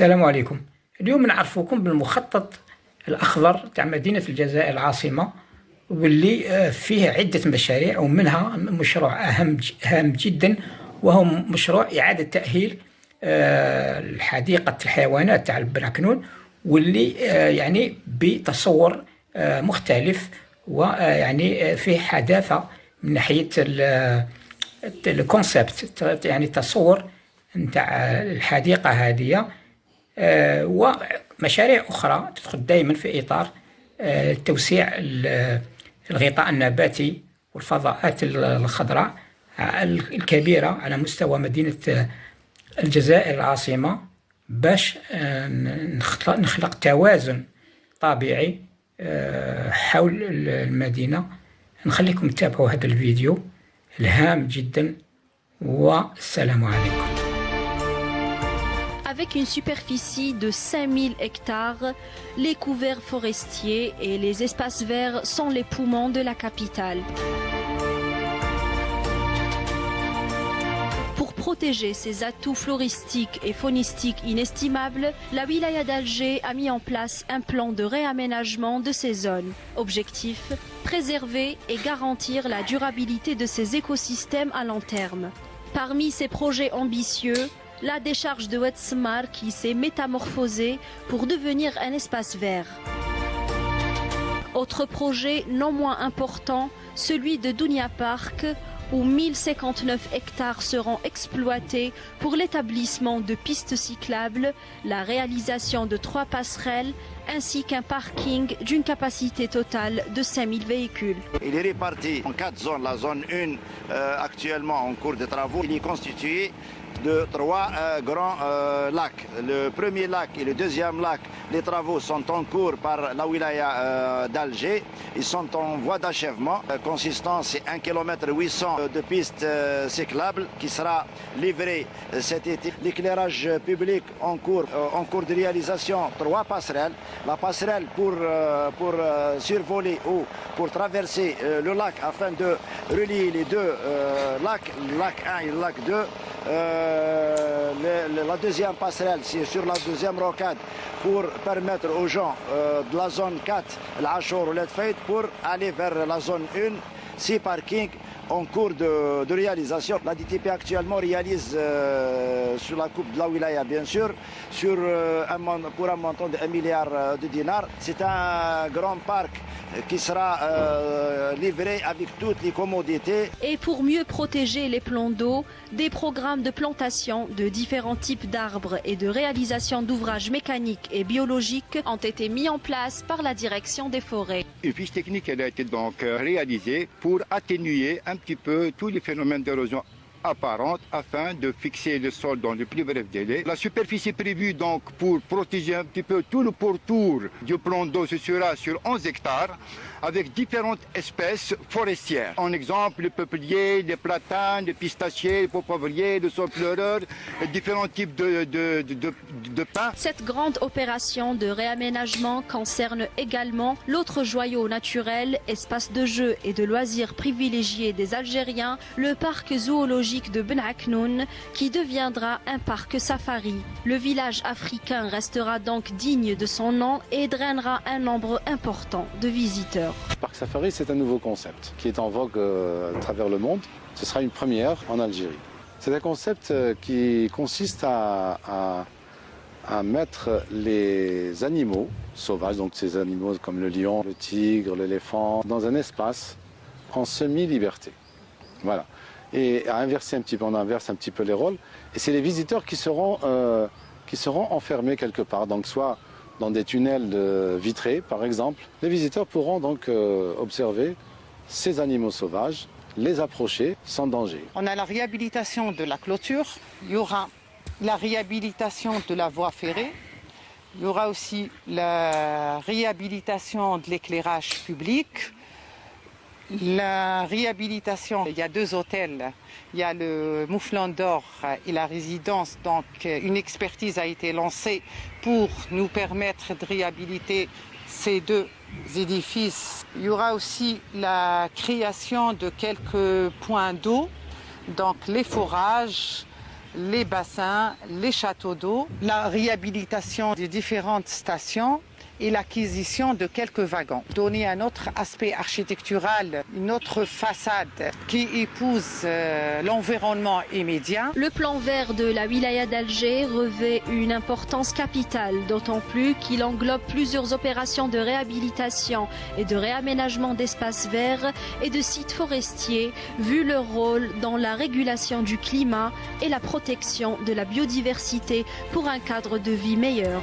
السلام عليكم. اليوم نعرفوكم بالمخطط الأخضر تاع مدينة الجزائر العاصمة واللي آه، فيه عدة مشاريع ومنها مشروع أهم هام جدا وهو مشروع إعادة تأهيل آه، حديقة الحيوانات تاع البراكنون واللي آه، يعني بتصور مختلف ويعني فيه حداثة من ناحية الكونسبت يعني تصور نتاع الحديقة هذه. ومشاريع أخرى تدخل دائما في إطار آه، توسيع الغطاء النباتي والفضاءات الخضراء الكبيرة على مستوى مدينة الجزائر العاصمة باش آه، نخلق توازن طبيعي حول المدينة. نخليكم تتابعوا هذا الفيديو الهام جدا والسلام عليكم. Avec une superficie de 5000 hectares, les couverts forestiers et les espaces verts sont les poumons de la capitale. Pour protéger ses atouts floristiques et faunistiques inestimables, la wilaya d'Alger a mis en place un plan de réaménagement de ces zones. Objectif préserver et garantir la durabilité de ces écosystèmes à long terme. Parmi ces projets ambitieux, la décharge de Wetzmar qui s'est métamorphosée pour devenir un espace vert. Autre projet non moins important, celui de Dunia Park, où 1059 hectares seront exploités pour l'établissement de pistes cyclables, la réalisation de trois passerelles ainsi qu'un parking d'une capacité totale de 5000 véhicules. Il est réparti en quatre zones. La zone 1, euh, actuellement en cours de travaux, il est constitué de trois euh, grands euh, lacs. Le premier lac et le deuxième lac, les travaux sont en cours par la wilaya euh, d'Alger. Ils sont en voie d'achèvement. consistant, c'est 1 km 800 de pistes cyclables qui sera livré cet été. L'éclairage public en cours, de réalisation, trois passerelles. La passerelle pour, pour survoler ou pour traverser le lac afin de relier les deux lacs, le lac 1 et le lac 2. Euh, la deuxième passerelle, c'est sur la deuxième rocade pour permettre aux gens euh, de la zone 4, l'Achor ou l'Edfeit, pour aller vers la zone 1, 6 parkings en cours de, réalisation. La DTP actuellement réalise euh, sur la coupe de la wilaya, bien sûr, sur, un, pour un montant de 1 milliard de dinars. C'est un grand parc qui sera euh, livré avec toutes les commodités. Et pour mieux protéger les plans d'eau, des programmes de plantation de différents types d'arbres et de réalisation d'ouvrages mécaniques et biologiques ont été mis en place par la direction des forêts. Une fiche technique elle a été donc euh, réalisée pour atténuer un petit peu tous les phénomènes d'érosion apparente afin de fixer le sol dans le plus bref délai. La superficie prévue donc pour protéger un petit peu tout le pourtour du plan d'eau, ce sera sur 11 hectares avec différentes espèces forestières. En exemple, le peuplier, les platanes, les pistachiers, les popavriers, le saule-pleureur, différents types de, de, de, de pins. Cette grande opération de réaménagement concerne également l'autre joyau naturel, espace de jeu et de loisirs privilégiés des Algériens, le parc zoologique de Ben Aknoun, qui deviendra un parc safari. Le village africain restera donc digne de son nom et drainera un nombre important de visiteurs. Parc Safari, c'est un nouveau concept qui est en vogue euh, à travers le monde. Ce sera une première en Algérie. C'est un concept euh, qui consiste à, mettre les animaux sauvages, donc ces animaux comme le lion, le tigre, l'éléphant, dans un espace en semi-liberté. Voilà. Et à inverser un petit peu, on inverse un petit peu les rôles. Et c'est les visiteurs qui seront, euh, qui seront enfermés quelque part. Donc soit dans des tunnels vitrés, par exemple. Les visiteurs pourront donc euh, observer ces animaux sauvages, les approcher sans danger. On a la réhabilitation de la clôture, il y aura la réhabilitation de la voie ferrée, il y aura aussi la réhabilitation de l'éclairage public, la réhabilitation, il y a deux hôtels. Il y a le Mouflon d'Or et la résidence. Donc, une expertise a été lancée pour nous permettre de réhabiliter ces deux édifices. Il y aura aussi la création de quelques points d'eau, donc les forages, les bassins, les châteaux d'eau, la réhabilitation des différentes stations et l'acquisition de quelques wagons. Donner un autre aspect architectural, une autre façade qui épouse euh, l'environnement immédiat. Le plan vert de la wilaya d'Alger revêt une importance capitale, d'autant plus qu'il englobe plusieurs opérations de réhabilitation et de réaménagement d'espaces verts et de sites forestiers, vu leur rôle dans la régulation du climat et la protection de la biodiversité pour un cadre de vie meilleur.